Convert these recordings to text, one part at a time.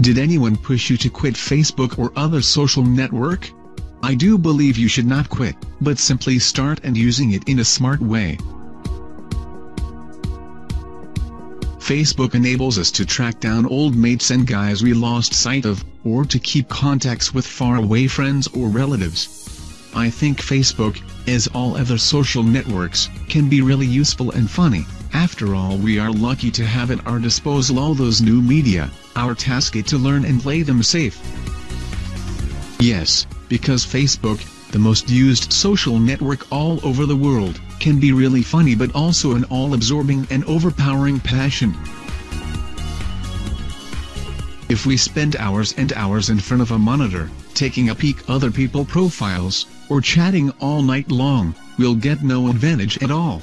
Did anyone push you to quit Facebook or other social network? I do believe you should not quit, but simply start and using it in a smart way. Facebook enables us to track down old mates and guys we lost sight of, or to keep contacts with faraway friends or relatives. I think Facebook, as all other social networks, can be really useful and funny. After all we are lucky to have at our disposal all those new media, our task is to learn and play them safe. Yes, because Facebook, the most used social network all over the world, can be really funny but also an all-absorbing and overpowering passion. If we spend hours and hours in front of a monitor, taking a peek other people profiles, or chatting all night long, we'll get no advantage at all.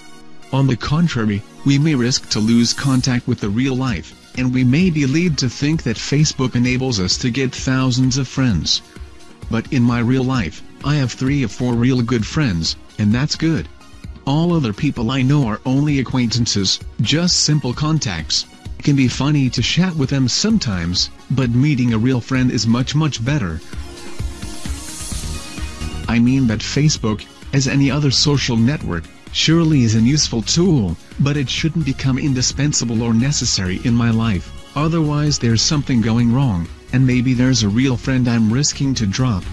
On the contrary, we may risk to lose contact with the real life, and we may be led to think that Facebook enables us to get thousands of friends. But in my real life, I have three or four real good friends, and that's good. All other people I know are only acquaintances, just simple contacts. It can be funny to chat with them sometimes, but meeting a real friend is much much better. I mean that Facebook, as any other social network, surely is an useful tool, but it shouldn't become indispensable or necessary in my life, otherwise there's something going wrong, and maybe there's a real friend I'm risking to drop.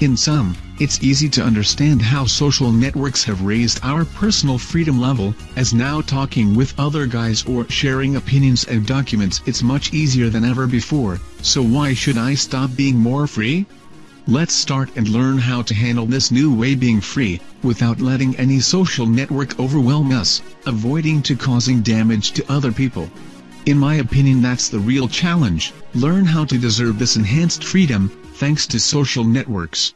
In sum, it's easy to understand how social networks have raised our personal freedom level, as now talking with other guys or sharing opinions and documents it's much easier than ever before, so why should I stop being more free? Let's start and learn how to handle this new way being free, without letting any social network overwhelm us, avoiding to causing damage to other people. In my opinion that's the real challenge, learn how to deserve this enhanced freedom, thanks to social networks.